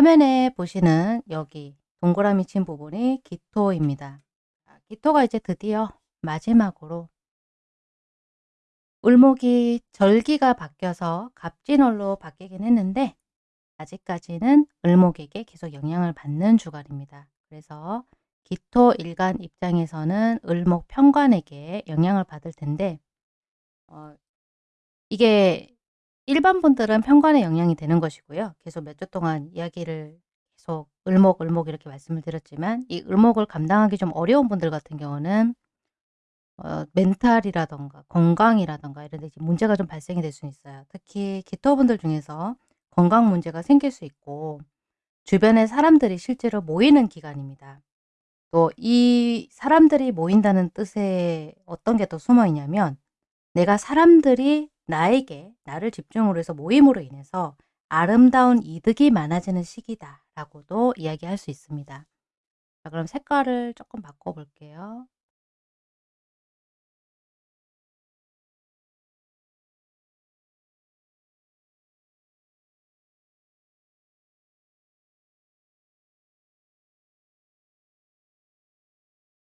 화면에 보시는 여기 동그라미 친 부분이 기토입니다. 기토가 이제 드디어 마지막으로 을목이 절기가 바뀌어서 갑진월로 바뀌긴 했는데 아직까지는 을목에게 계속 영향을 받는 주간입니다. 그래서 기토 일간 입장에서는 을목 편관에게 영향을 받을 텐데 어, 이게 일반 분들은 편관에 영향이 되는 것이고요. 계속 몇 주 동안 이야기를 계속 을목, 을목 이렇게 말씀을 드렸지만 이 을목을 감당하기 좀 어려운 분들 같은 경우는 어, 멘탈이라던가 건강이라던가 이런 데 문제가 좀 발생이 될 수 있어요. 특히 기토분들 중에서 건강 문제가 생길 수 있고 주변에 사람들이 실제로 모이는 기간입니다. 또 이 사람들이 모인다는 뜻에 어떤 게 또 숨어 있냐면 내가 사람들이 나에게 나를 집중으로 해서 모임으로 인해서 아름다운 이득이 많아지는 시기다 라고도 이야기할 수 있습니다. 자 그럼 색깔을 조금 바꿔 볼게요.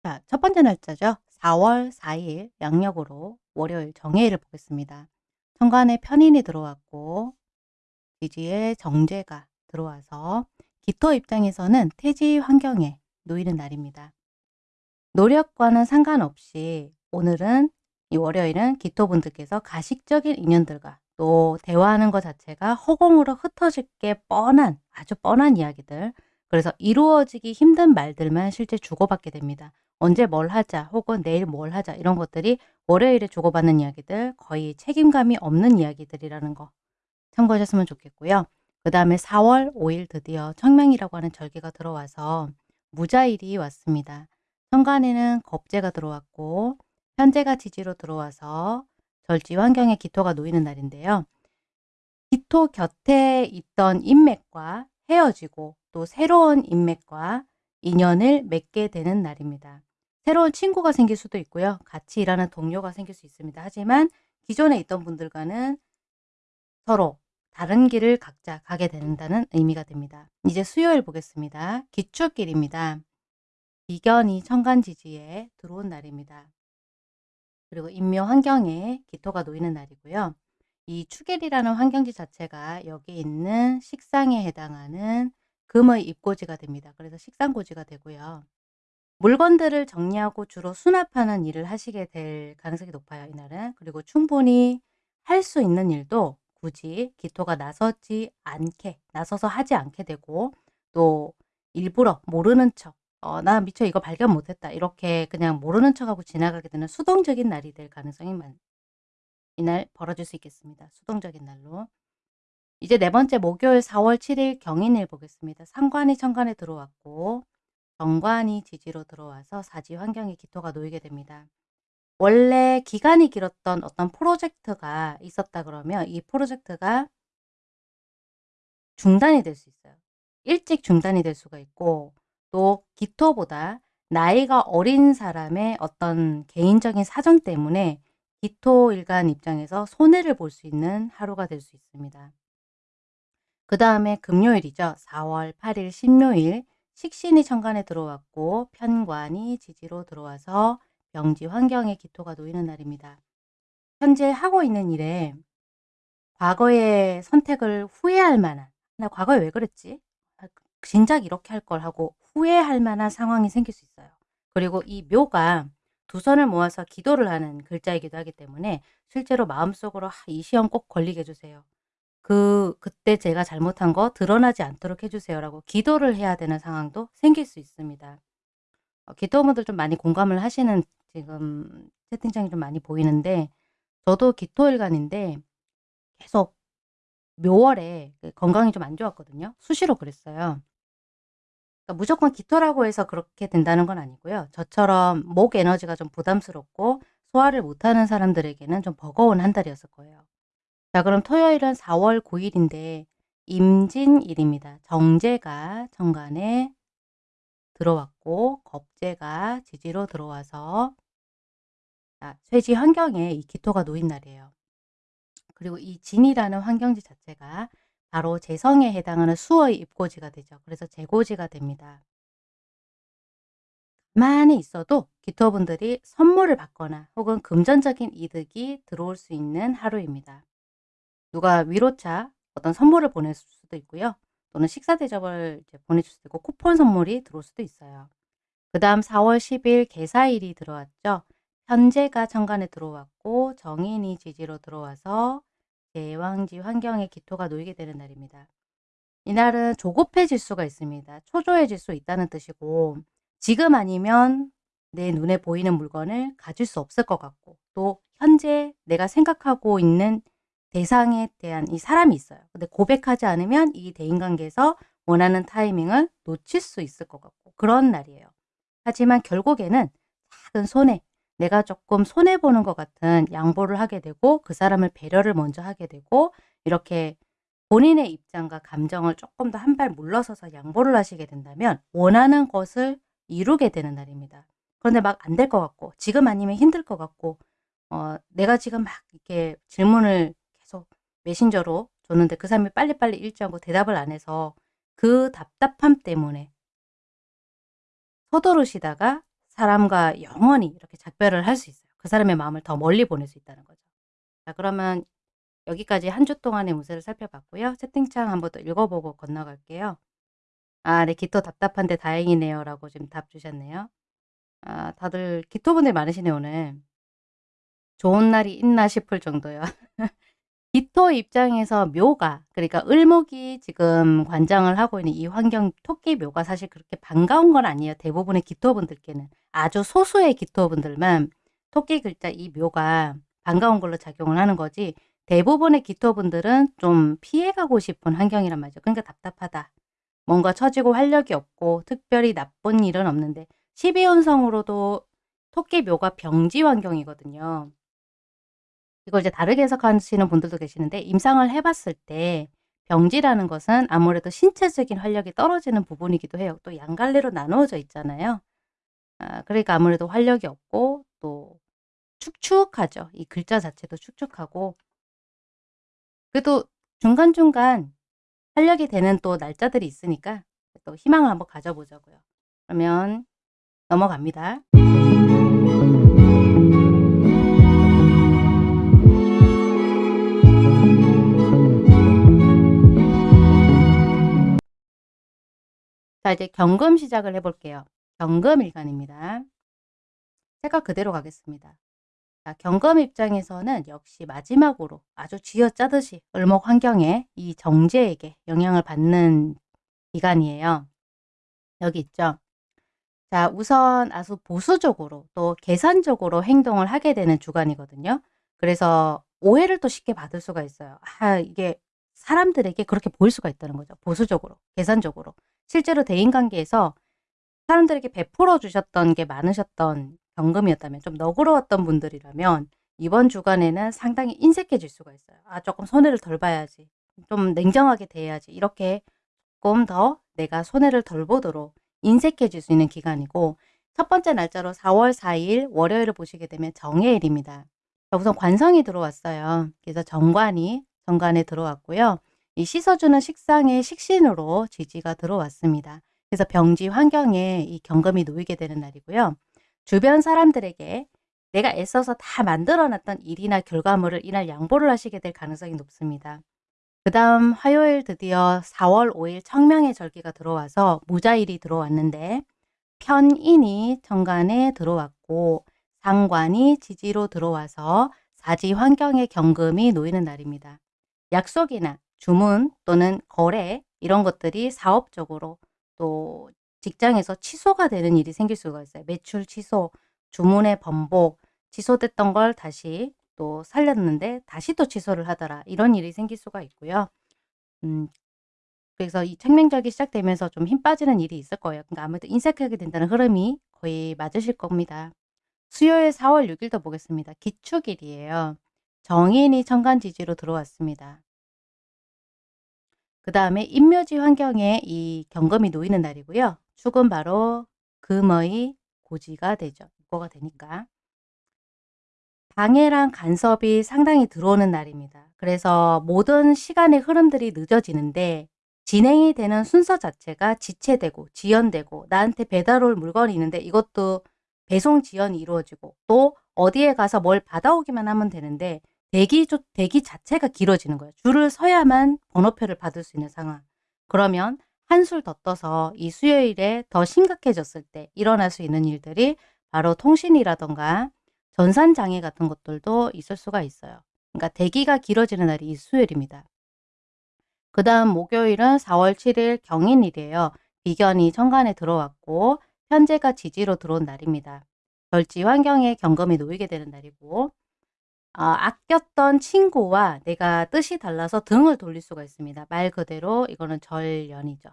자, 첫 번째 날짜죠. 4월 4일 양력으로 월요일 정해일을 보겠습니다. 천간에 편인이 들어왔고 지지에 정제가 들어와서 기토 입장에서는 태지 환경에 놓이는 날입니다. 노력과는 상관없이 오늘은 이 월요일은 기토분들께서 가식적인 인연들과 또 대화하는 것 자체가 허공으로 흩어질 게 뻔한 아주 뻔한 이야기들 그래서 이루어지기 힘든 말들만 실제 주고받게 됩니다. 언제 뭘 하자 혹은 내일 뭘 하자 이런 것들이 월요일에 주고받는 이야기들 거의 책임감이 없는 이야기들이라는 거 참고하셨으면 좋겠고요. 그 다음에 4월 5일 드디어 청명이라고 하는 절기가 들어와서 무자일이 왔습니다. 천간에는 겁재가 들어왔고 현재가 지지로 들어와서 절지 환경에 기토가 놓이는 날인데요. 기토 곁에 있던 인맥과 헤어지고 또 새로운 인맥과 인연을 맺게 되는 날입니다. 새로운 친구가 생길 수도 있고요. 같이 일하는 동료가 생길 수 있습니다. 하지만 기존에 있던 분들과는 서로 다른 길을 각자 가게 된다는 의미가 됩니다. 이제 수요일 보겠습니다. 기출길입니다. 비견이 천간지지에 들어온 날입니다. 그리고 인묘 환경에 기토가 놓이는 날이고요. 이 추길이라는 환경지 자체가 여기 있는 식상에 해당하는 금의 입고지가 됩니다. 그래서 식상고지가 되고요. 물건들을 정리하고 주로 수납하는 일을 하시게 될 가능성이 높아요. 이날은. 그리고 충분히 할 수 있는 일도 굳이 기토가 나서지 않게 나서서 하지 않게 되고 또 일부러 모르는 척 어, 나 미처 이거 발견 못했다 이렇게 그냥 모르는 척하고 지나가게 되는 수동적인 날이 될 가능성이 많, 이날 벌어질 수 있겠습니다. 수동적인 날로 이제 네 번째 목요일 4월 7일 경인일 보겠습니다. 상관이 천간에 들어왔고 정관이 지지로 들어와서 사지 환경에 기토가 놓이게 됩니다. 원래 기간이 길었던 어떤 프로젝트가 있었다 그러면 이 프로젝트가 중단이 될 수 있어요. 일찍 중단이 될 수가 있고 또 기토보다 나이가 어린 사람의 어떤 개인적인 사정 때문에 기토 일간 입장에서 손해를 볼 수 있는 하루가 될 수 있습니다. 그 다음에 금요일이죠. 4월 8일 신묘일 식신이 천간에 들어왔고 편관이 지지로 들어와서 병지 환경에 기토가 놓이는 날입니다. 현재 하고 있는 일에 과거의 선택을 후회할 만한 나 과거에 왜 그랬지? 아, 진작 이렇게 할 걸 하고 후회할 만한 상황이 생길 수 있어요. 그리고 이 묘가 두 손을 모아서 기도를 하는 글자이기도 하기 때문에 실제로 마음속으로 이 시험 꼭 걸리게 해주세요. 그 그때 제가 잘못한 거 드러나지 않도록 해 주세요라고 기도를 해야 되는 상황도 생길 수 있습니다. 어 기도원분들 좀 많이 공감을 하시는 지금 채팅창이 좀 많이 보이는데 저도 기토일간인데 계속 묘월에 그 건강이 좀 안 좋았거든요. 수시로 그랬어요. 그러니까 무조건 기토라고 해서 그렇게 된다는 건 아니고요. 저처럼 목 에너지가 좀 부담스럽고 소화를 못하는 사람들에게는 좀 버거운 한 달이었을 거예요. 자 그럼 토요일은 4월 9일인데 임진일입니다. 정제가 정관에 들어왔고 겁제가 지지로 들어와서 자, 쇠지 환경에 이 기토가 놓인 날이에요. 그리고 이 진이라는 환경지 자체가 바로 재성에 해당하는 수의 입고지가 되죠. 그래서 재고지가 됩니다. 가만히 있어도 기토분들이 선물을 받거나 혹은 금전적인 이득이 들어올 수 있는 하루입니다. 누가 위로차 어떤 선물을 보냈을 수도 있고요. 또는 식사 대접을 보내줄 수도 있고 쿠폰 선물이 들어올 수도 있어요. 그 다음 4월 10일 개사일이 들어왔죠. 현재가 천간에 들어왔고 정인이 지지로 들어와서 대왕지 환경에 기토가 놓이게 되는 날입니다. 이날은 조급해질 수가 있습니다. 초조해질 수 있다는 뜻이고 지금 아니면 내 눈에 보이는 물건을 가질 수 없을 것 같고 또 현재 내가 생각하고 있는 대상에 대한 이 사람이 있어요. 근데 고백하지 않으면 이 대인관계에서 원하는 타이밍을 놓칠 수 있을 것 같고 그런 날이에요. 하지만 결국에는 작은 손해, 내가 조금 손해보는 것 같은 양보를 하게 되고 그 사람을 배려를 먼저 하게 되고 이렇게 본인의 입장과 감정을 조금 더 한 발 물러서서 양보를 하시게 된다면 원하는 것을 이루게 되는 날입니다. 그런데 막 안 될 것 같고 지금 아니면 힘들 것 같고 어, 내가 지금 막 이렇게 질문을 메신저로 줬는데 그 사람이 빨리빨리 않고 대답을 안 해서 그 답답함 때문에 서두르시다가 사람과 영원히 이렇게 작별을 할 수 있어요. 그 사람의 마음을 더 멀리 보낼 수 있다는 거죠. 자 그러면 여기까지 한 주 동안의 운세를 살펴봤고요. 채팅창 한번 더 읽어보고 건너갈게요. 아, 네, 기토 답답한데 다행이네요. 라고 지금 답 주셨네요. 아, 다들 기토분들 많으시네, 오늘. 좋은 날이 있나 싶을 정도요. 기토 입장에서 묘가, 그러니까 을목이 지금 관장을 하고 있는 이 환경 토끼 묘가 사실 그렇게 반가운 건 아니에요. 대부분의 기토분들께는. 아주 소수의 기토분들만 토끼 글자 이 묘가 반가운 걸로 작용을 하는 거지 대부분의 기토분들은 좀 피해가고 싶은 환경이란 말이죠. 그러니까 답답하다. 뭔가 처지고 활력이 없고 특별히 나쁜 일은 없는데 12운성으로도 토끼 묘가 병지 환경이거든요. 이걸 이제 다르게 해석하시는 분들도 계시는데 임상을 해봤을 때 병지라는 것은 아무래도 신체적인 활력이 떨어지는 부분이기도 해요. 또 양갈래로 나누어져 있잖아요. 아, 그러니까 아무래도 활력이 없고 또 축축하죠. 이 글자 자체도 축축하고 그래도 중간중간 활력이 되는 또 날짜들이 있으니까 또 희망을 한번 가져보자고요. 그러면 넘어갑니다. 자 이제 경금 시작을 해볼게요. 경금 일간입니다. 색깔 그대로 가겠습니다. 자, 경금 입장에서는 역시 마지막으로 아주 쥐어짜듯이 을목 환경에 이 정제에게 영향을 받는 기간이에요. 여기 있죠. 자, 우선 아주 보수적으로 또 계산적으로 행동을 하게 되는 주간이거든요. 그래서 오해를 또 쉽게 받을 수가 있어요. 아, 이게 사람들에게 그렇게 보일 수가 있다는 거죠. 보수적으로, 계산적으로. 실제로 대인관계에서 사람들에게 베풀어 주셨던 게 많으셨던 경금이었다면 좀 너그러웠던 분들이라면 이번 주간에는 상당히 인색해질 수가 있어요. 아 조금 손해를 덜 봐야지. 좀 냉정하게 대해야지. 이렇게 조금 더 내가 손해를 덜 보도록 인색해질 수 있는 기간이고 첫 번째 날짜로 4월 4일 월요일을 보시게 되면 정해일입니다. 우선 관성이 들어왔어요. 그래서 정관이 정관에 들어왔고요. 이 씻어주는 식상의 식신으로 지지가 들어왔습니다. 그래서 병지 환경에 이 경금이 놓이게 되는 날이고요. 주변 사람들에게 내가 애써서 다 만들어놨던 일이나 결과물을 이날 양보를 하시게 될 가능성이 높습니다. 그 다음 화요일 드디어 4월 5일 청명의 절기가 들어와서 무자일이 들어왔는데 편인이 정관에 들어왔고 상관이 지지로 들어와서 사지 환경의 경금이 놓이는 날입니다. 약속이나 주문 또는 거래 이런 것들이 사업적으로 또 직장에서 취소가 되는 일이 생길 수가 있어요. 매출 취소, 주문의 번복, 취소됐던 걸 다시 또 살렸는데 다시 또 취소를 하더라. 이런 일이 생길 수가 있고요. 음, 그래서 이 책명절기 시작되면서 좀 힘 빠지는 일이 있을 거예요. 그러니까 아무래도 인색하게 된다는 흐름이 거의 맞으실 겁니다. 수요일 4월 6일도 보겠습니다. 기축일이에요. 정인이 천간지지로 들어왔습니다. 그 다음에 인묘지 환경에 이 경금이 놓이는 날이고요. 축은 바로 금의 고지가 되죠. 입고가 되니까. 방해랑 간섭이 상당히 들어오는 날입니다. 그래서 모든 시간의 흐름들이 늦어지는데 진행이 되는 순서 자체가 지체되고 지연되고 나한테 배달 올 물건이 있는데 이것도 배송 지연이 이루어지고 또 어디에 가서 뭘 받아오기만 하면 되는데 대기 조, 대기 자체가 길어지는 거예요. 줄을 서야만 번호표를 받을 수 있는 상황. 그러면 한술 더 떠서 이 수요일에 더 심각해졌을 때 일어날 수 있는 일들이 바로 통신이라던가 전산장애 같은 것들도 있을 수가 있어요. 그러니까 대기가 길어지는 날이 이 수요일입니다. 그 다음 목요일은 4월 7일 경인일이에요. 비견이 천간에 들어왔고 현재가 지지로 들어온 날입니다. 절지 환경에 경금이 놓이게 되는 날이고 어, 아꼈던 친구와 내가 뜻이 달라서 등을 돌릴 수가 있습니다. 말 그대로 이거는 절연이죠.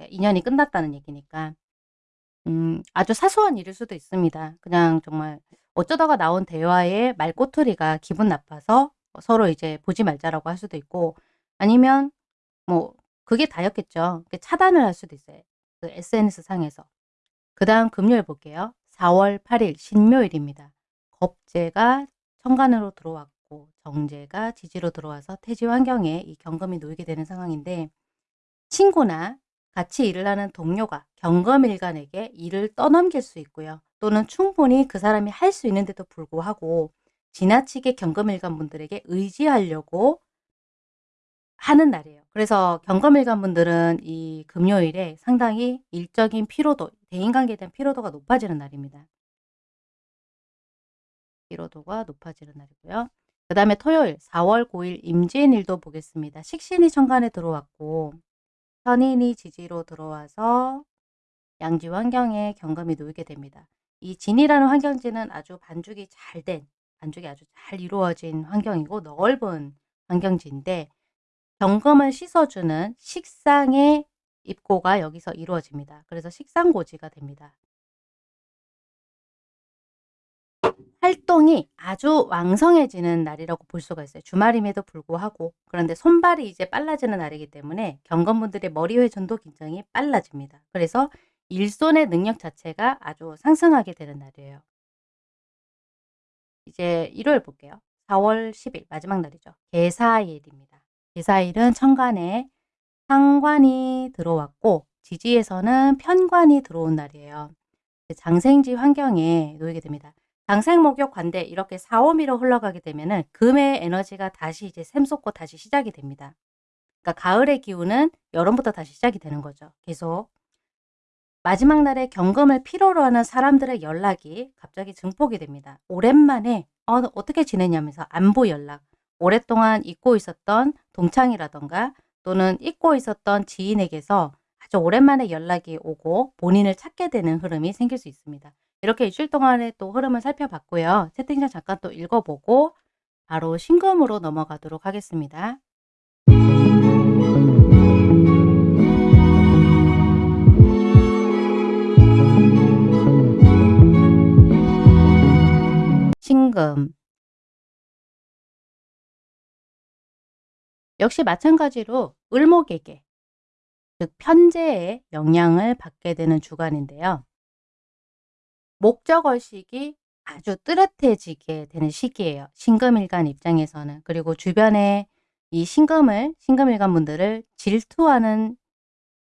예, 인연이 끝났다는 얘기니까 음, 아주 사소한 일일 수도 있습니다. 그냥 정말 어쩌다가 나온 대화에 말꼬투리가 기분 나빠서 서로 이제 보지 말자라고 할 수도 있고 아니면 뭐 그게 다였겠죠. 차단을 할 수도 있어요. 그 SNS 상에서. 그 다음 금요일 볼게요. 4월 8일 신묘일입니다. 겁재가 천간으로 들어왔고 정제가 지지로 들어와서 태지 환경에 이 경금이 놓이게 되는 상황인데 친구나 같이 일을 하는 동료가 경검일간에게 일을 떠넘길 수 있고요. 또는 충분히 그 사람이 할 수 있는데도 불구하고 지나치게 경검일간 분들에게 의지하려고 하는 날이에요. 그래서 경검일간 분들은 이 금요일에 상당히 일적인 피로도, 대인관계에 대한 피로도가 높아지는 날입니다. 피로도가 높아지는 날이고요. 그 다음에 토요일 4월 9일 임진일도 보겠습니다. 식신이 천간에 들어왔고 선인이 지지로 들어와서 양지 환경에 경금이 놓이게 됩니다. 이 진이라는 환경지는 아주 반죽이 잘 된, 반죽이 아주 잘 이루어진 환경이고 넓은 환경지인데 경금을 씻어주는 식상의 입고가 여기서 이루어집니다. 그래서 식상고지가 됩니다. 활동이 아주 왕성해지는 날이라고 볼 수가 있어요. 주말임에도 불구하고 그런데 손발이 이제 빨라지는 날이기 때문에 경건분들의 머리 회전도 굉장히 빨라집니다. 그래서 일손의 능력 자체가 아주 상승하게 되는 날이에요. 이제 일요일 볼게요. 4월 10일 마지막 날이죠. 개사일입니다. 개사일은 천간에 상관이 들어왔고 지지에서는 편관이 들어온 날이에요. 장생지 환경에 놓이게 됩니다. 장생 목욕 관대 이렇게 4, 5미로 흘러가게 되면은 금의 에너지가 다시 이제 샘솟고 다시 시작이 됩니다. 그러니까 가을의 기운은 여름부터 다시 시작이 되는 거죠. 계속 마지막 날에 경금을 필요로 하는 사람들의 연락이 갑자기 증폭이 됩니다. 오랜만에 어, 어떻게 지내냐면서 안부 연락 오랫동안 잊고 있었던 동창이라던가 또는 잊고 있었던 지인에게서 아주 오랜만에 연락이 오고 본인을 찾게 되는 흐름이 생길 수 있습니다. 이렇게 일주일 동안의 또 흐름을 살펴봤고요. 채팅창 잠깐 또 읽어보고 바로 신금으로 넘어가도록 하겠습니다. 신금 역시 마찬가지로 을목에게 즉 편재의 영향을 받게 되는 주간인데요. 목적의식이 아주 뚜렷해지게 되는 시기예요. 신금일간 입장에서는. 그리고 주변에 이 신금을, 신금일간 분들을 질투하는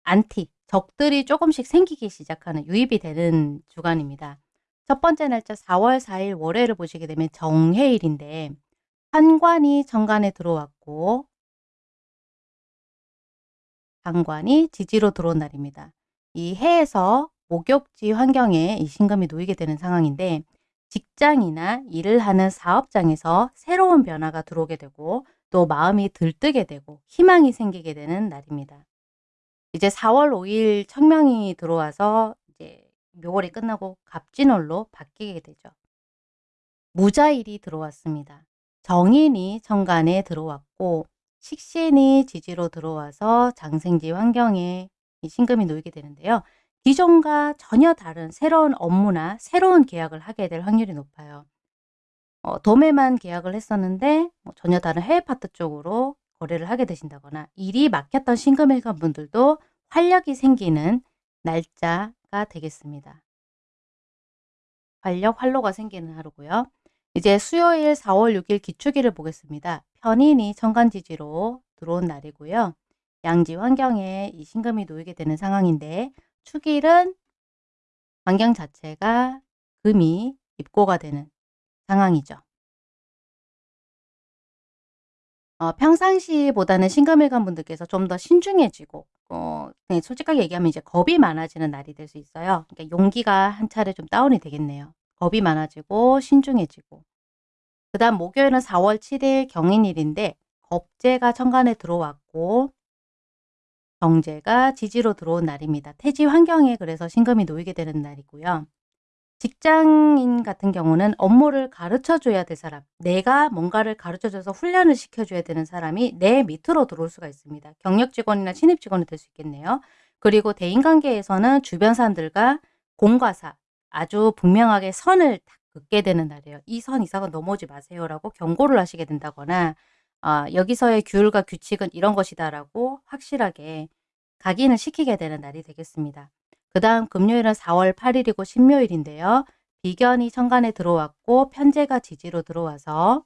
안티, 적들이 조금씩 생기기 시작하는 유입이 되는 주간입니다. 첫 번째 날짜 4월 4일 월요일을 보시게 되면 정해일인데 한관이 정관에 들어왔고 상관이 지지로 들어온 날입니다. 이 해에서 목욕지 환경에 이 신금이 놓이게 되는 상황인데 직장이나 일을 하는 사업장에서 새로운 변화가 들어오게 되고 또 마음이 들뜨게 되고 희망이 생기게 되는 날입니다. 이제 4월 5일 청명이 들어와서 이제 묘월이 끝나고 갑진월로 바뀌게 되죠. 무자일이 들어왔습니다. 정인이 정간에 들어왔고 식신이 지지로 들어와서 장생지 환경에 이 신금이 놓이게 되는데요. 기존과 전혀 다른 새로운 업무나 새로운 계약을 하게 될 확률이 높아요. 어, 도매만 계약을 했었는데 뭐 전혀 다른 해외 파트 쪽으로 거래를 하게 되신다거나 일이 막혔던 싱금일간 분들도 활력이 생기는 날짜가 되겠습니다. 활력, 활로가 생기는 하루고요. 이제 수요일 4월 6일 기축일을 보겠습니다. 편인이 천간지지로 들어온 날이고요. 양지 환경에 이 신금이 놓이게 되는 상황인데 축일은 환경 자체가 금이 입고가 되는 상황이죠. 어, 평상시보다는 신금일간 분들께서 좀 더 신중해지고 어, 네, 솔직하게 얘기하면 이제 겁이 많아지는 날이 될 수 있어요. 그러니까 용기가 한 차례 좀 다운이 되겠네요. 겁이 많아지고 신중해지고 그 다음 목요일은 4월 7일 경인일인데 겁재가 천간에 들어왔고 정제가 지지로 들어온 날입니다. 태지 환경에 그래서 신금이 놓이게 되는 날이고요. 직장인 같은 경우는 업무를 가르쳐 줘야 될 사람, 내가 뭔가를 가르쳐 줘서 훈련을 시켜 줘야 되는 사람이 내 밑으로 들어올 수가 있습니다. 경력 직원이나 신입 직원이 될 수 있겠네요. 그리고 대인관계에서는 주변 사람들과 공과사 아주 분명하게 선을 딱 긋게 되는 날이에요. 이 선 이상은 넘어오지 마세요라고 경고를 하시게 된다거나 아, 여기서의 규율과 규칙은 이런 것이다라고 확실하게 각인을 시키게 되는 날이 되겠습니다. 그 다음 금요일은 4월 8일이고 신묘일인데요. 비견이 천간에 들어왔고 편제가 지지로 들어와서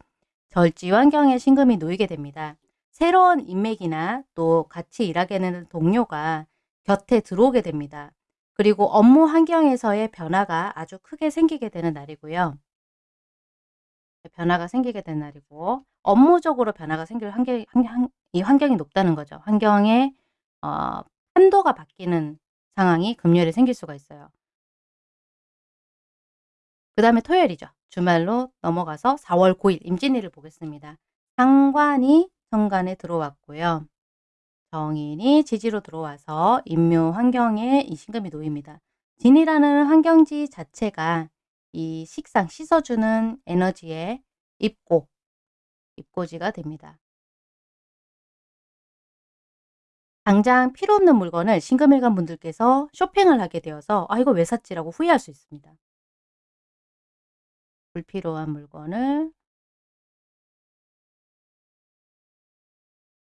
절지 환경에 신금이 놓이게 됩니다. 새로운 인맥이나 또 같이 일하게 되는 동료가 곁에 들어오게 됩니다. 그리고 업무 환경에서의 변화가 아주 크게 생기게 되는 날이고요. 변화가 생기게 된 날이고 업무적으로 변화가 생길 환경, 환경, 이 환경이 높다는 거죠. 환경의 어, 판도가 바뀌는 상황이 금요일에 생길 수가 있어요. 그 다음에 토요일이죠. 주말로 넘어가서 4월 9일 임진일을 보겠습니다. 상관이 정관에 들어왔고요. 정인이 지지로 들어와서 인묘 환경에 이 신금이 놓입니다. 진이라는 환경지 자체가 이 식상 씻어주는 에너지에 입고, 입고지가 됩니다. 당장 필요 없는 물건을 신금일간 분들께서 쇼핑을 하게 되어서 아 이거 왜 샀지라고 후회할 수 있습니다. 불필요한 물건을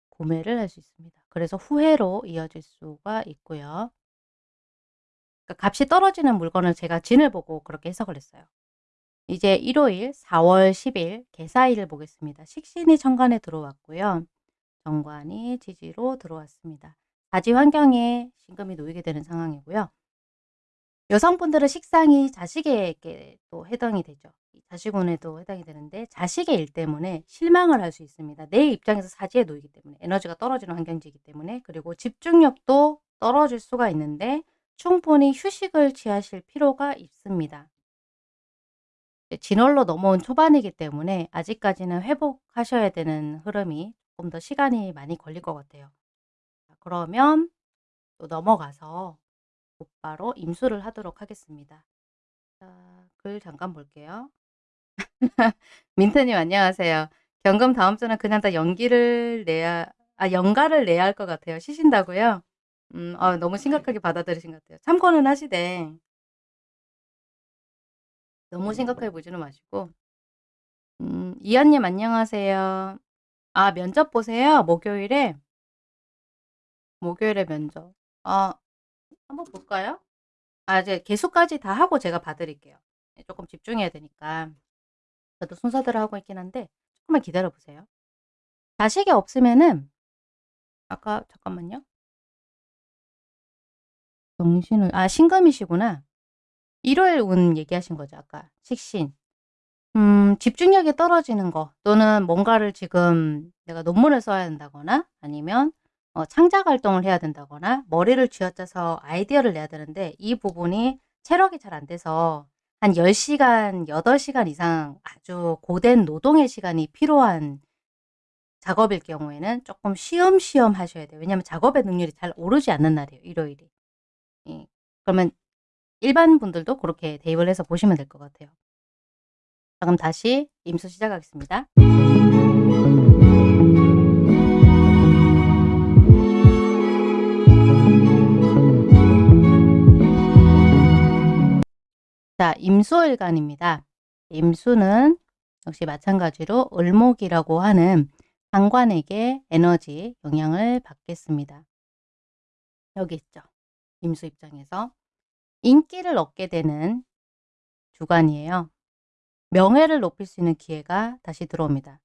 구매를 할 수 있습니다. 그래서 후회로 이어질 수가 있고요. 그러니까 값이 떨어지는 물건을 제가 진을 보고 그렇게 해석을 했어요. 이제 일요일 4월 10일 개사일을 보겠습니다. 식신이 천간에 들어왔고요. 정관이 지지로 들어왔습니다. 자지 환경에 신금이 놓이게 되는 상황이고요. 여성분들은 식상이 자식에게 또 해당이 되죠. 자식운에도 해당이 되는데 자식의 일 때문에 실망을 할 수 있습니다. 내 입장에서 사지에 놓이기 때문에 에너지가 떨어지는 환경지이기 때문에 그리고 집중력도 떨어질 수가 있는데 충분히 휴식을 취하실 필요가 있습니다. 진월로 넘어온 초반이기 때문에 아직까지는 회복하셔야 되는 흐름이 조금 더 시간이 많이 걸릴 것 같아요. 그러면 또 넘어가서 곧바로 임수를 하도록 하겠습니다. 자, 글 잠깐 볼게요. 민트님 안녕하세요. 경금 다음 주는 그냥 다 연기를 내야 아 연가를 내야 할 것 같아요. 쉬신다고요? 음, 아, 너무 심각하게 받아들이신 것 같아요. 참고는 하시되 너무 심각하게 보지는 마시고 음, 이한님 안녕하세요. 아, 면접 보세요. 목요일에. 목요일에 면접. 아, 한번 볼까요? 아, 이제 개수까지 다 하고 제가 봐드릴게요. 네, 조금 집중해야 되니까. 저도 순서대로 하고 있긴 한데 조금만 기다려 보세요. 자식이 없으면은 아까 잠깐만요. 정신을 아 신금이시구나. 일요일 운 얘기하신 거죠 아까 식신. 음, 집중력이 떨어지는 거 또는 뭔가를 지금 내가 논문을 써야 된다거나 아니면 어, 창작 활동을 해야 된다거나 머리를 쥐어짜서 아이디어를 내야 되는데 이 부분이 체력이 잘 안 돼서 한 10시간, 8시간 이상 아주 고된 노동의 시간이 필요한 작업일 경우에는 조금 쉬엄쉬엄 하셔야 돼요. 왜냐하면 작업의 능률이 잘 오르지 않는 날이에요. 일요일이. 예. 그러면 일반 분들도 그렇게 대입을 해서 보시면 될 것 같아요. 자, 그럼 다시 임수 시작하겠습니다. 자, 임수일간입니다. 임수는 역시 마찬가지로 을목이라고 하는 상관에게 에너지 영향을 받겠습니다. 여기 있죠. 임수 입장에서 인기를 얻게 되는 주간이에요. 명예를 높일 수 있는 기회가 다시 들어옵니다.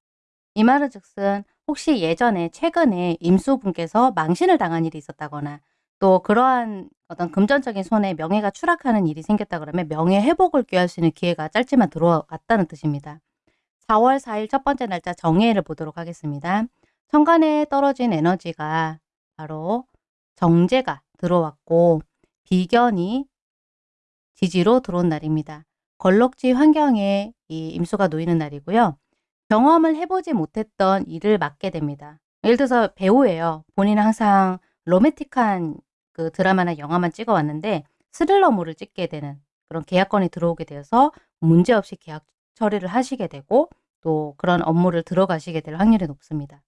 이 말은 즉슨 혹시 예전에 최근에 임수분께서 망신을 당한 일이 있었다거나 또 그러한 어떤 금전적인 손해 명예가 추락하는 일이 생겼다 그러면 명예 회복을 꾀할 수 있는 기회가 짧지만 들어왔다는 뜻입니다. 4월 4일 첫 번째 날짜 정해를 보도록 하겠습니다. 천간에 떨어진 에너지가 바로 정제가 들어왔고 비견이 지지로 들어온 날입니다. 걸럭지 환경에 이 임수가 놓이는 날이고요. 경험을 해보지 못했던 일을 맡게 됩니다. 예를 들어서 배우예요. 본인은 항상 로맨틱한 그 드라마나 영화만 찍어왔는데 스릴러물을 찍게 되는 그런 계약건이 들어오게 되어서 문제없이 계약 처리를 하시게 되고 또 그런 업무를 들어가시게 될 확률이 높습니다.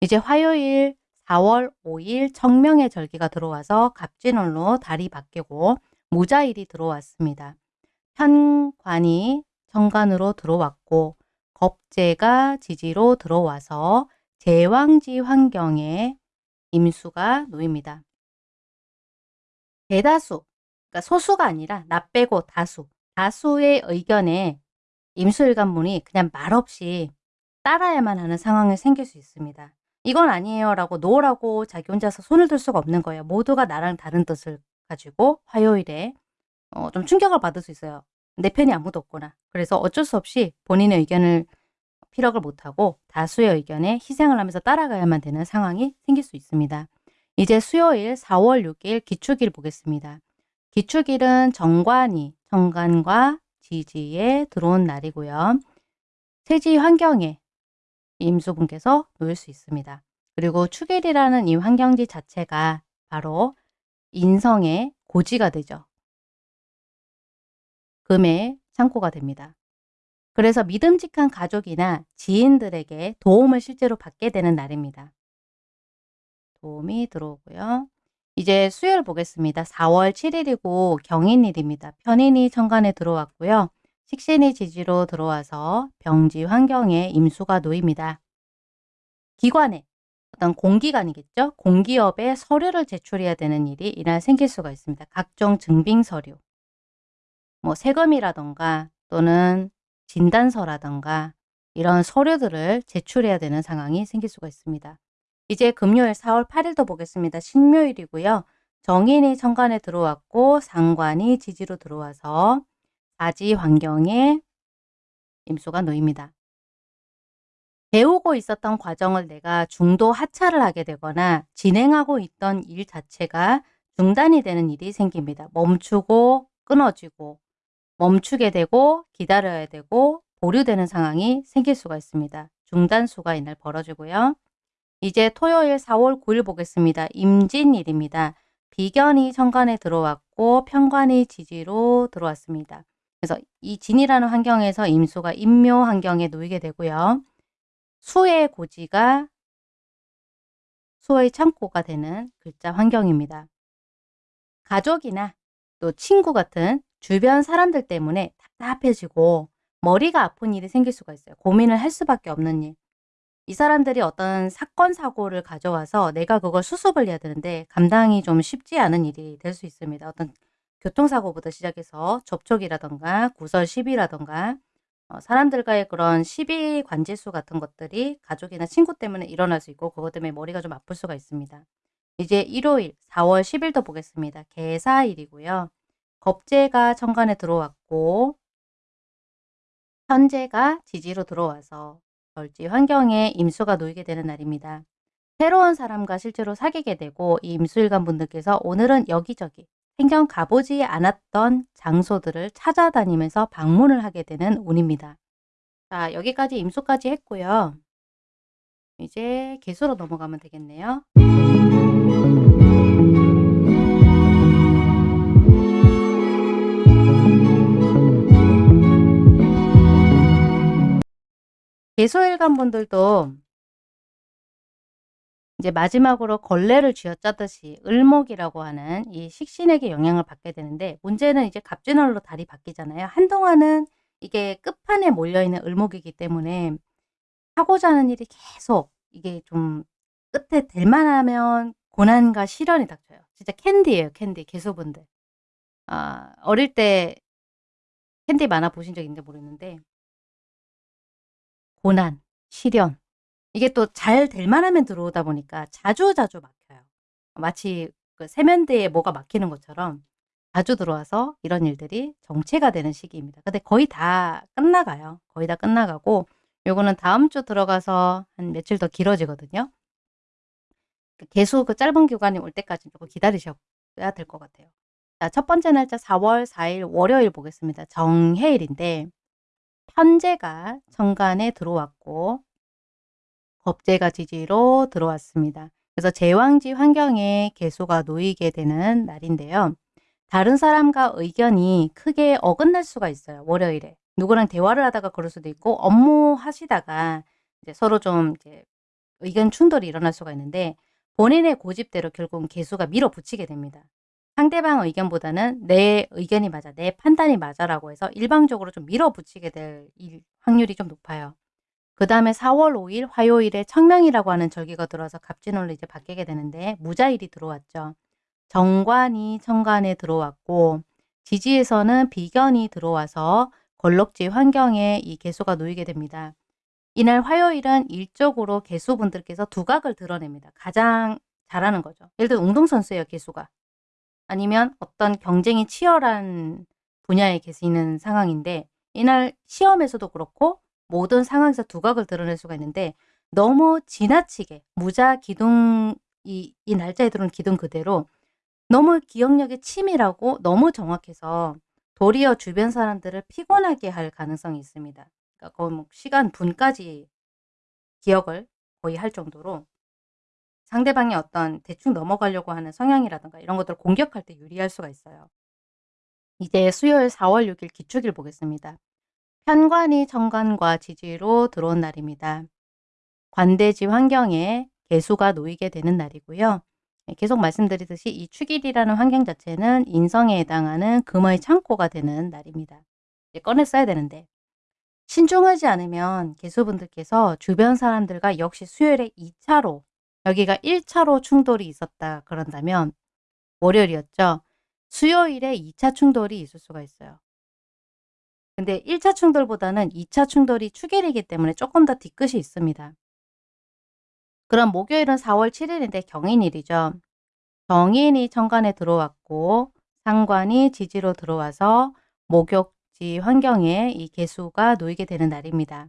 이제 화요일 4월 5일 청명의 절기가 들어와서 갑진월로 달이 바뀌고 무자일이 들어왔습니다. 현관이 정관으로 들어왔고 겁재가 지지로 들어와서 제왕지 환경에 임수가 놓입니다. 대다수, 그러니까 소수가 아니라 나 빼고 다수, 다수의 의견에 임수일관문이 그냥 말없이 따라야만 하는 상황이 생길 수 있습니다. 이건 아니에요 라고 노라고 자기 혼자서 손을 들 수가 없는 거예요. 모두가 나랑 다른 뜻을 가지고 화요일에 어, 좀 충격을 받을 수 있어요. 내 편이 아무도 없구나. 그래서 어쩔 수 없이 본인의 의견을 피력을 못하고 다수의 의견에 희생을 하면서 따라가야만 되는 상황이 생길 수 있습니다. 이제 수요일 4월 6일 기축일 보겠습니다. 기축일은 정관이 정관과 지지에 들어온 날이고요. 세지 환경에 임수분께서 놓일 수 있습니다. 그리고 축일이라는 이 환경지 자체가 바로 인성의 고지가 되죠. 금의 창고가 됩니다. 그래서 믿음직한 가족이나 지인들에게 도움을 실제로 받게 되는 날입니다. 도움이 들어오고요. 이제 수요일 보겠습니다. 4월 7일이고 경인일입니다. 편인이 천간에 들어왔고요. 식신이 지지로 들어와서 병지 환경에 임수가 놓입니다. 기관에 어떤 공기관이겠죠. 공기업에 서류를 제출해야 되는 일이 이날 생길 수가 있습니다. 각종 증빙 서류, 뭐 세금이라던가 또는 진단서라던가 이런 서류들을 제출해야 되는 상황이 생길 수가 있습니다. 이제 금요일 4월 8일도 보겠습니다. 신묘일이고요. 정인이 천간에 들어왔고 상관이 지지로 들어와서 사지 환경에 임수가 놓입니다. 배우고 있었던 과정을 내가 중도 하차를 하게 되거나 진행하고 있던 일 자체가 중단이 되는 일이 생깁니다. 멈추고 끊어지고 멈추게 되고 기다려야 되고 보류되는 상황이 생길 수가 있습니다. 중단수가 이날 벌어지고요. 이제 토요일 4월 9일 보겠습니다. 임진일입니다. 비견이 천간에 들어왔고 편관이 지지로 들어왔습니다. 그래서 이 진이라는 환경에서 임수가 임묘 환경에 놓이게 되고요. 수의 고지가 수의 창고가 되는 글자 환경입니다. 가족이나 또 친구 같은 주변 사람들 때문에 답답해지고 머리가 아픈 일이 생길 수가 있어요. 고민을 할 수밖에 없는 일. 이 사람들이 어떤 사건 사고를 가져와서 내가 그걸 수습을 해야 되는데 감당이 좀 쉽지 않은 일이 될 수 있습니다. 어떤 교통사고부터 시작해서 접촉이라던가 구설 시비라던가 어, 사람들과의 그런 시비 관제수 같은 것들이 가족이나 친구 때문에 일어날 수 있고 그것 때문에 머리가 좀 아플 수가 있습니다. 이제 일요일 4월 10일도 보겠습니다. 개사일이고요. 겁재가 천간에 들어왔고 현재가 지지로 들어와서 절지 환경에 임수가 놓이게 되는 날입니다. 새로운 사람과 실제로 사귀게 되고 이 임수일간 분들께서 오늘은 여기저기 생전 가보지 않았던 장소들을 찾아다니면서 방문을 하게 되는 운입니다. 자 여기까지 임수까지 했고요. 이제 개수로 넘어가면 되겠네요. 개소일간 분들도 이제 마지막으로 걸레를 쥐어짜듯이 을목이라고 하는 이 식신에게 영향을 받게 되는데 문제는 이제 갑진월로 달이 바뀌잖아요. 한동안은 이게 끝판에 몰려있는 을목이기 때문에 하고자 하는 일이 계속 이게 좀 끝에 될 만하면 고난과 시련이 닥쳐요. 진짜 캔디예요. 캔디 개소분들. 아, 어릴 때 캔디 만화 보신 적 있는지 모르겠는데 고난, 시련 이게 또 잘 될 만하면 들어오다 보니까 자주자주 막혀요. 마치 그 세면대에 뭐가 막히는 것처럼 자주 들어와서 이런 일들이 정체가 되는 시기입니다. 근데 거의 다 끝나가요. 거의 다 끝나가고 요거는 다음 주 들어가서 한 며칠 더 길어지거든요. 그 계속 그 짧은 기간이 올 때까지 조금 기다리셔야 될 것 같아요. 자, 첫 번째 날짜 4월 4일 월요일 보겠습니다. 정해일인데 편제가 천간에 들어왔고 겁재가 지지로 들어왔습니다. 그래서 제왕지 환경에 개수가 놓이게 되는 날인데요. 다른 사람과 의견이 크게 어긋날 수가 있어요. 월요일에. 누구랑 대화를 하다가 그럴 수도 있고 업무 하시다가 이제 서로 좀 이제 의견 충돌이 일어날 수가 있는데 본인의 고집대로 결국은 개수가 밀어붙이게 됩니다. 상대방 의견보다는 내 의견이 맞아, 내 판단이 맞아라고 해서 일방적으로 좀 밀어붙이게 될 확률이 좀 높아요. 그 다음에 4월 5일 화요일에 청명이라고 하는 절기가 들어와서 갑진월로 이제 바뀌게 되는데 무자일이 들어왔죠. 정관이 천간에 들어왔고 지지에서는 비견이 들어와서 걸럭지 환경에 이 개수가 놓이게 됩니다. 이날 화요일은 일적으로 개수분들께서 두각을 드러냅니다. 가장 잘하는 거죠. 예를 들어 운동선수예요, 개수가. 아니면 어떤 경쟁이 치열한 분야에 계시는 상황인데 이날 시험에서도 그렇고 모든 상황에서 두각을 드러낼 수가 있는데 너무 지나치게 무자 기둥 이, 이 날짜에 들어온 기둥 그대로 너무 기억력이 치밀하고 너무 정확해서 도리어 주변 사람들을 피곤하게 할 가능성이 있습니다. 그러니까 뭐 시간 분까지 기억을 거의 할 정도로 상대방이 어떤 대충 넘어가려고 하는 성향이라든가 이런 것들을 공격할 때 유리할 수가 있어요. 이제 수요일 4월 6일 기축일 보겠습니다. 편관이 정관과 지지로 들어온 날입니다. 관대지 환경에 개수가 놓이게 되는 날이고요. 네, 계속 말씀드리듯이 이 축일이라는 환경 자체는 인성에 해당하는 금의 창고가 되는 날입니다. 꺼내 써야 되는데 신중하지 않으면 개수분들께서 주변 사람들과 역시 수요일에 2차로 여기가 1차로 충돌이 있었다 그런다면 월요일이었죠. 수요일에 2차 충돌이 있을 수가 있어요. 근데 1차 충돌보다는 2차 충돌이 축일이기 때문에 조금 더 뒤끝이 있습니다. 그럼 목요일은 4월 7일인데 경인일이죠. 경인이 천간에 들어왔고 상관이 지지로 들어와서 목욕지 환경에 이 개수가 놓이게 되는 날입니다.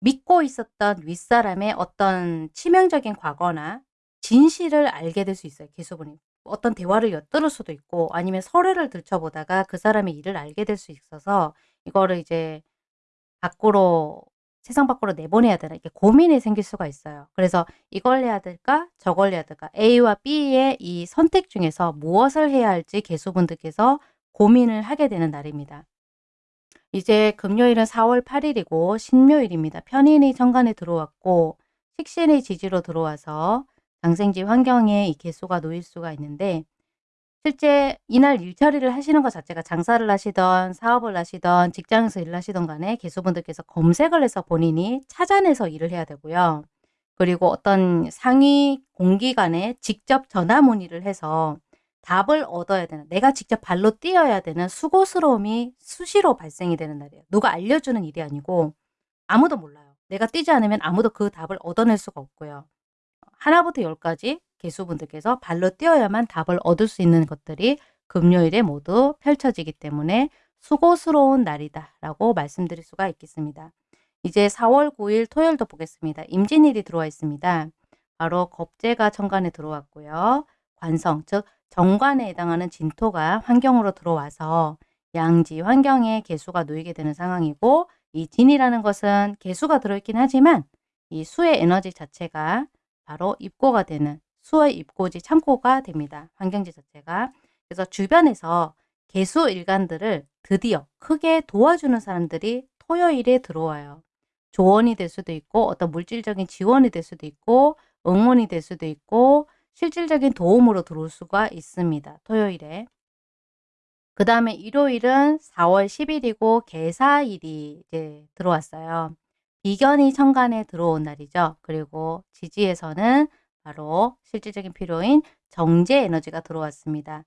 믿고 있었던 윗사람의 어떤 치명적인 과거나 진실을 알게 될 수 있어요. 개수분이. 어떤 대화를 엿들을 수도 있고 아니면 서류를 들춰보다가 그 사람의 일을 알게 될 수 있어서 이거를 이제 밖으로 세상 밖으로 내보내야 되나 이렇게 고민이 생길 수가 있어요. 그래서 이걸 해야 될까 저걸 해야 될까 A와 B의 이 선택 중에서 무엇을 해야 할지 개수분들께서 고민을 하게 되는 날입니다. 이제 금요일은 4월 8일이고 신묘일입니다. 편인이 정관에 들어왔고 식신의 지지로 들어와서 장생지 환경에 이 개수가 놓일 수가 있는데 실제 이날 일처리를 하시는 것 자체가 장사를 하시던 사업을 하시던 직장에서 일을 하시던 간에 개수분들께서 검색을 해서 본인이 찾아내서 일을 해야 되고요. 그리고 어떤 상위 공기관에 직접 전화 문의를 해서 답을 얻어야 되는 내가 직접 발로 뛰어야 되는 수고스러움이 수시로 발생이 되는 날이에요. 누가 알려주는 일이 아니고 아무도 몰라요. 내가 뛰지 않으면 아무도 그 답을 얻어낼 수가 없고요. 하나부터 열까지 개수분들께서 발로 뛰어야만 답을 얻을 수 있는 것들이 금요일에 모두 펼쳐지기 때문에 수고스러운 날이다 라고 말씀드릴 수가 있겠습니다. 이제 4월 9일 토요일도 보겠습니다. 임진일이 들어와 있습니다. 바로 겁재가 천간에 들어왔고요. 관성, 즉 정관에 해당하는 진토가 환경으로 들어와서 양지 환경에 개수가 놓이게 되는 상황이고 이 진이라는 것은 개수가 들어있긴 하지만 이 수의 에너지 자체가 바로 입고가 되는 수의 입고지 창고가 됩니다. 환경지 자체가. 그래서 주변에서 개수 일간들을 드디어 크게 도와주는 사람들이 토요일에 들어와요. 조언이 될 수도 있고 어떤 물질적인 지원이 될 수도 있고 응원이 될 수도 있고 실질적인 도움으로 들어올 수가 있습니다. 토요일에. 그 다음에 일요일은 4월 10일이고 개사일이 이제 들어왔어요. 비견이 천간에 들어온 날이죠. 그리고 지지에서는 바로 실질적인 필요인 정제 에너지가 들어왔습니다.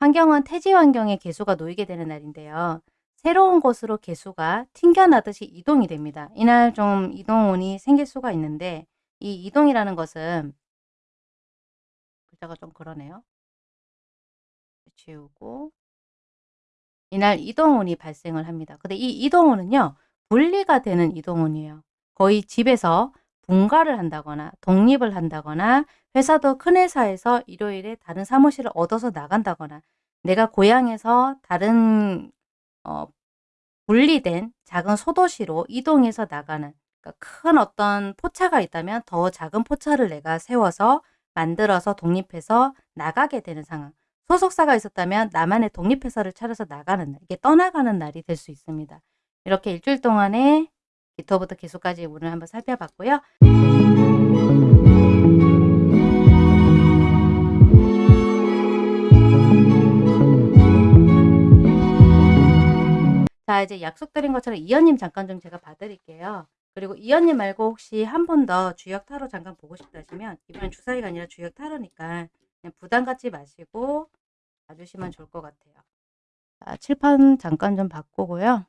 환경은 태지 환경에 개수가 놓이게 되는 날인데요. 새로운 곳으로 개수가 튕겨나듯이 이동이 됩니다. 이날 좀 이동운이 생길 수가 있는데 이 이동이라는 것은 글자가 좀 그러네요. 지우고 이날 이동운이 발생을 합니다. 근데 이 이동운은요. 분리가 되는 이동운이에요. 거의 집에서 분가를 한다거나 독립을 한다거나 회사도 큰 회사에서 일요일에 다른 사무실을 얻어서 나간다거나 내가 고향에서 다른 어, 분리된 작은 소도시로 이동해서 나가는 그러니까 큰 어떤 포차가 있다면 더 작은 포차를 내가 세워서 만들어서 독립해서 나가게 되는 상황. 소속사가 있었다면 나만의 독립회사를 차려서 나가는 날, 이게 떠나가는 날이 될 수 있습니다. 이렇게 일주일 동안에 기토부터 기수까지 운을 한번 살펴봤고요. 자 이제 약속드린 것처럼 이연님 잠깐 좀 제가 봐드릴게요. 그리고 이연님 말고 혹시 한 번 더 주역 타로 잠깐 보고 싶다 하시면 이번엔 주사위가 아니라 주역 타로니까 그냥 부담 갖지 마시고 봐주시면 좋을 것 같아요. 자, 칠판 잠깐 좀 바꾸고요.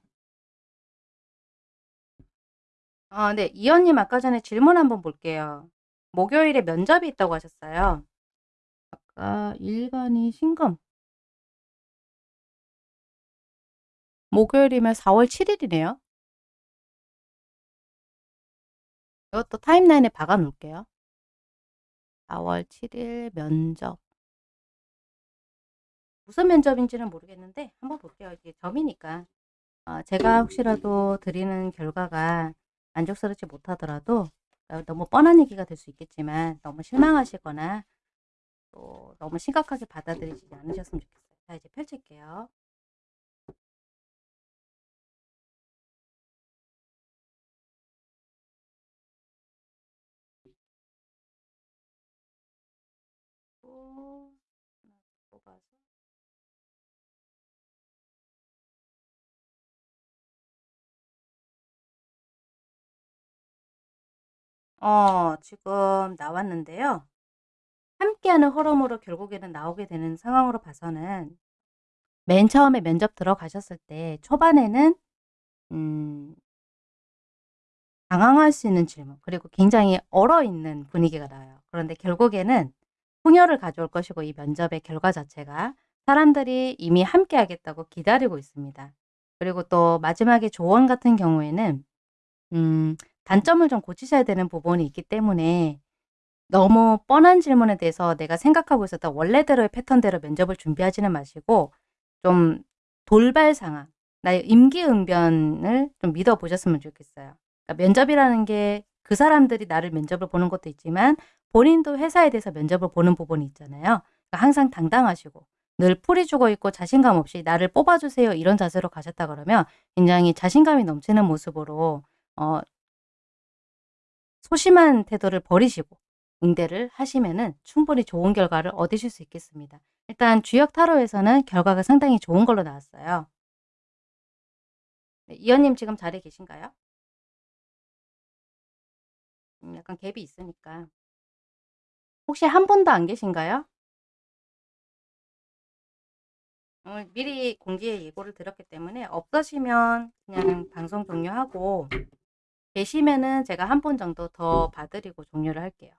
어, 네, 이연님 아까 전에 질문 한번 볼게요. 목요일에 면접이 있다고 하셨어요. 아까 일간이 신금. 목요일이면 4월 7일이네요. 이것도 타임라인에 박아 놓을게요. 4월 7일 면접. 무슨 면접인지는 모르겠는데 한번 볼게요. 이게 점이니까. 어, 제가 혹시라도 드리는 결과가 만족스럽지 못하더라도 어, 너무 뻔한 얘기가 될 수 있겠지만 너무 실망하시거나 또 너무 심각하게 받아들이지 않으셨으면 좋겠어요. 자 이제 펼칠게요. 뽑 어, 지금 나왔는데요. 함께하는 흐름으로 결국에는 나오게 되는 상황으로 봐서는 맨 처음에 면접 들어가셨을 때 초반에는 음, 당황할 수 있는 질문 그리고 굉장히 얼어있는 분위기가 나요. 그런데 결국에는 풍요를 가져올 것이고 이 면접의 결과 자체가 사람들이 이미 함께 하겠다고 기다리고 있습니다. 그리고 또 마지막에 조언 같은 경우에는 음, 단점을 좀 고치셔야 되는 부분이 있기 때문에 너무 뻔한 질문에 대해서 내가 생각하고 있었던 원래대로의 패턴대로 면접을 준비하지는 마시고 좀 돌발 상황, 나의 임기응변을 좀 믿어보셨으면 좋겠어요. 그러니까 면접이라는 게 그 사람들이 나를 면접을 보는 것도 있지만 본인도 회사에 대해서 면접을 보는 부분이 있잖아요. 그러니까 항상 당당하시고 늘 풀이 죽어 있고 자신감 없이 나를 뽑아주세요 이런 자세로 가셨다 그러면 굉장히 자신감이 넘치는 모습으로 어, 소심한 태도를 버리시고 응대를 하시면은 충분히 좋은 결과를 얻으실 수 있겠습니다. 일단 주역 타로에서는 결과가 상당히 좋은 걸로 나왔어요. 네, 이현님 지금 자리에 계신가요? 음, 약간 갭이 있으니까. 혹시 한 분도 안 계신가요? 어, 미리 공지에 예고를 드렸기 때문에 없으시면 그냥 방송 종료하고 계시면은 제가 한 분 정도 더 봐드리고 종료를 할게요.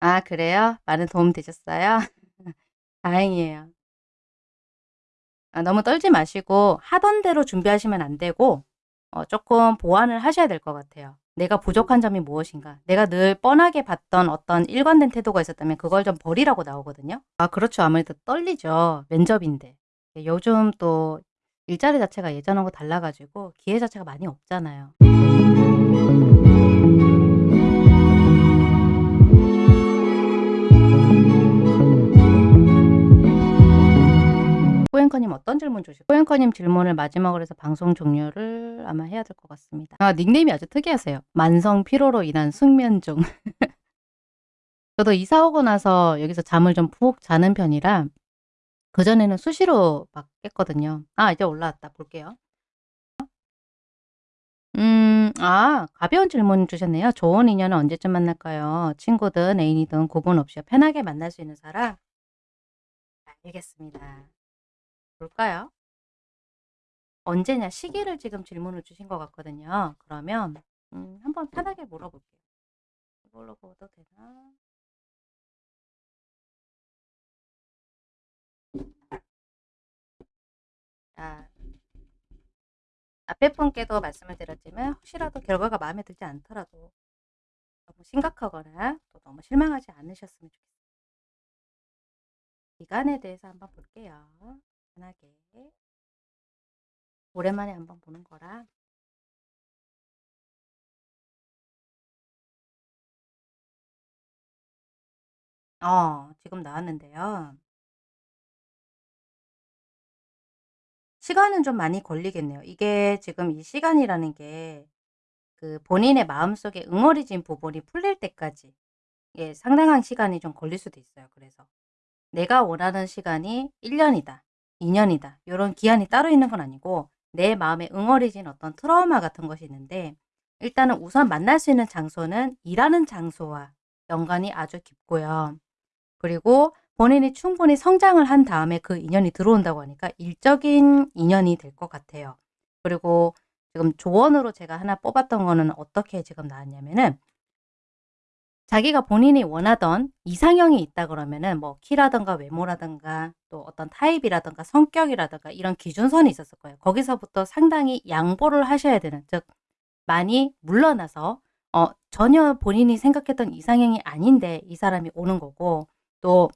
아 그래요? 많은 도움 되셨어요? 다행이에요. 아, 너무 떨지 마시고 하던 대로 준비하시면 안 되고 어, 조금 보완을 하셔야 될 것 같아요. 내가 부족한 점이 무엇인가? 내가 늘 뻔하게 봤던 어떤 일관된 태도가 있었다면 그걸 좀 버리라고 나오거든요. 아 그렇죠. 아무래도 떨리죠. 면접인데. 요즘 또 일자리 자체가 예전하고 달라 가지고 기회 자체가 많이 없잖아요. 꼬앵커님 어떤 질문 주실까요? 꼬앵커님 질문을 마지막으로 해서 방송 종료를 아마 해야 될 것 같습니다. 아 닉네임이 아주 특이하세요. 만성 피로로 인한 숙면 중. 저도 이사 오고 나서 여기서 잠을 좀 푹 자는 편이라 그전에는 수시로 막 깼거든요. 아 이제 올라왔다. 볼게요. 음, 아, 가벼운 질문 주셨네요. 좋은 인연은 언제쯤 만날까요? 친구든 애인이든 구분 없이 편하게 만날 수 있는 사람? 알겠습니다. 볼까요? 언제냐 시기를 지금 질문을 주신 것 같거든요. 그러면 음, 한번 편하게 물어볼게요. 이걸로 보도 되나? 자, 앞에 분께도 말씀을 드렸지만 혹시라도 결과가 마음에 들지 않더라도 너무 심각하거나 또 너무 실망하지 않으셨으면 좋겠어요. 기간에 대해서 한번 볼게요. 편하게. 오랜만에 한번 보는 거라. 어, 지금 나왔는데요. 시간은 좀 많이 걸리겠네요. 이게 지금 이 시간이라는 게 그 본인의 마음속에 응어리진 부분이 풀릴 때까지 예, 상당한 시간이 좀 걸릴 수도 있어요. 그래서 내가 원하는 시간이 1년이다, 2년이다 이런 기한이 따로 있는 건 아니고 내 마음에 응어리진 어떤 트라우마 같은 것이 있는데 일단은 우선 만날 수 있는 장소는 일하는 장소와 연관이 아주 깊고요. 그리고 본인이 충분히 성장을 한 다음에 그 인연이 들어온다고 하니까 일적인 인연이 될 것 같아요. 그리고 지금 조언으로 제가 하나 뽑았던 거는 어떻게 지금 나왔냐면은 자기가 본인이 원하던 이상형이 있다 그러면은 뭐 키라든가 외모라든가 또 어떤 타입이라든가 성격이라든가 이런 기준선이 있었을 거예요. 거기서부터 상당히 양보를 하셔야 되는 즉 많이 물러나서 어 전혀 본인이 생각했던 이상형이 아닌데 이 사람이 오는 거고 또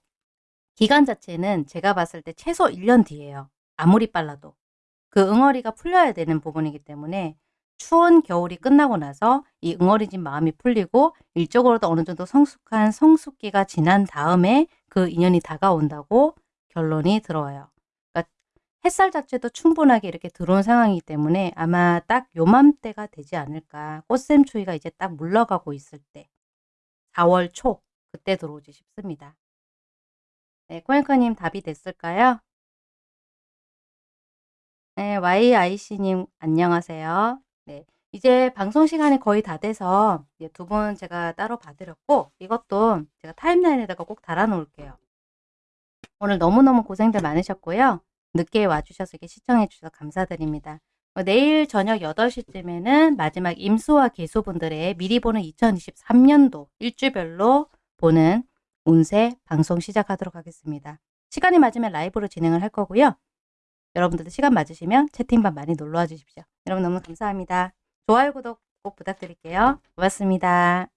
기간 자체는 제가 봤을 때 최소 1년 뒤에요. 아무리 빨라도. 그 응어리가 풀려야 되는 부분이기 때문에 추운 겨울이 끝나고 나서 이 응어리진 마음이 풀리고 일적으로도 어느 정도 성숙한 성숙기가 지난 다음에 그 인연이 다가온다고 결론이 들어와요. 그러니까 햇살 자체도 충분하게 이렇게 들어온 상황이기 때문에 아마 딱 요맘때가 되지 않을까. 꽃샘추위가 이제 딱 물러가고 있을 때 4월 초 그때 들어오지 싶습니다. 네, 코앵커님 답이 됐을까요? 네, YIC님 안녕하세요. 네, 이제 방송 시간이 거의 다 돼서 두 분 제가 따로 봐드렸고 이것도 제가 타임라인에다가 꼭 달아놓을게요. 오늘 너무너무 고생들 많으셨고요. 늦게 와주셔서 이렇게 시청해주셔서 감사드립니다. 어, 내일 저녁 8시쯤에는 마지막 임수와 개수분들의 미리 보는 2023년도 일주별로 보는 운세 방송 시작하도록 하겠습니다. 시간이 맞으면 라이브로 진행을 할 거고요. 여러분들도 시간 맞으시면 채팅방 많이 놀러와 주십시오. 여러분 너무 감사합니다. 좋아요, 구독 꼭 부탁드릴게요. 고맙습니다.